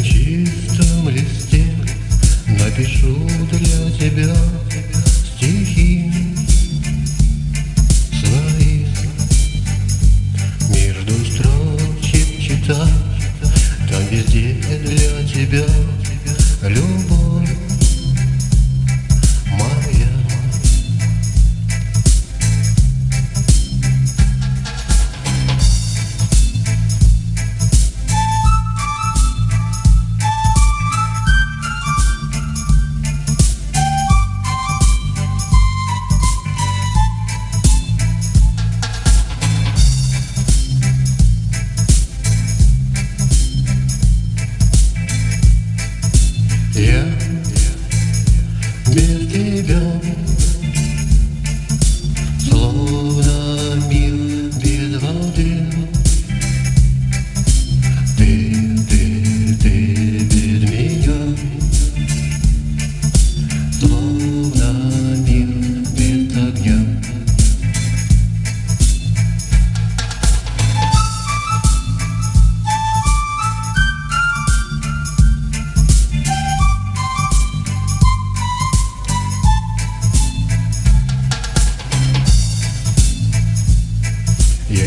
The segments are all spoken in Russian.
На чистом листе напишу для тебя стихи свои. Между строчек читать, там везде для тебя любовь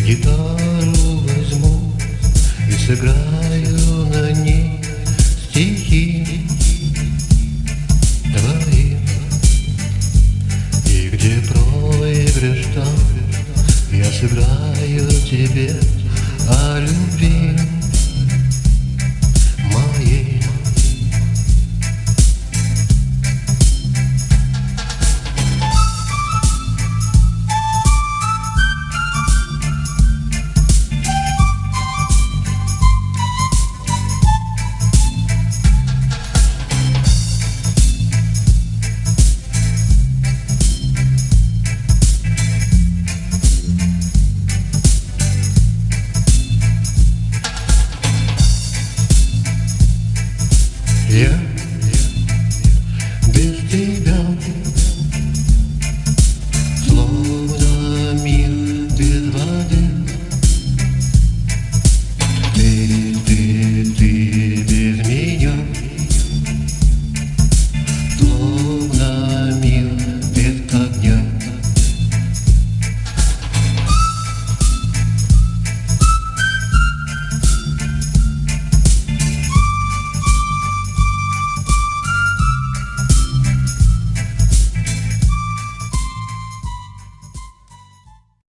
гитару возьму и сыграю на ней стихи твои. И где проигрыш там, я сыграю тебе. Yeah.